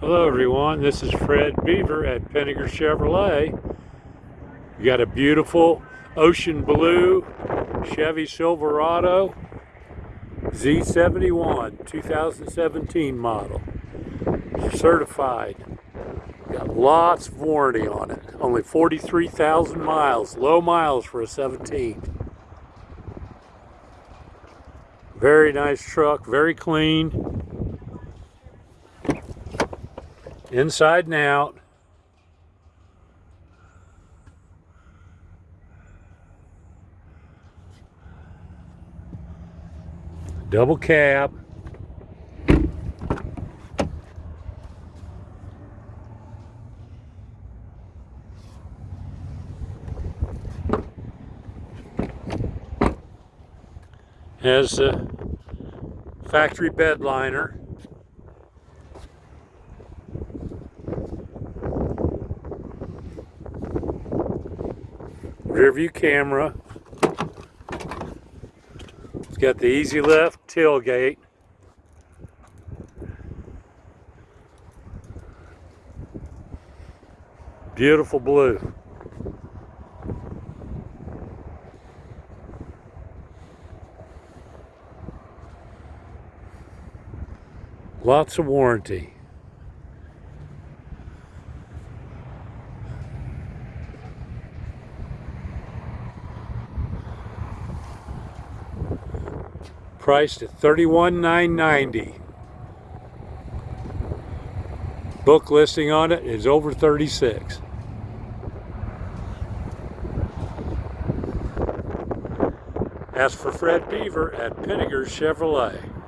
Hello everyone, this is Fred Beaver at Pinnaker Chevrolet. You got a beautiful ocean blue Chevy Silverado Z71 2017 model. Certified. Got lots of warranty on it. Only 43,000 miles. Low miles for a 17. Very nice truck, very clean. Inside and out. Double cab. Has a factory bed liner. Rear view camera. It's got the easy lift tailgate. Beautiful blue. Lots of warranty. Priced at $31,990. Book listing on it is over 36. Ask for Fred Beaver at Pinnaker Chevrolet.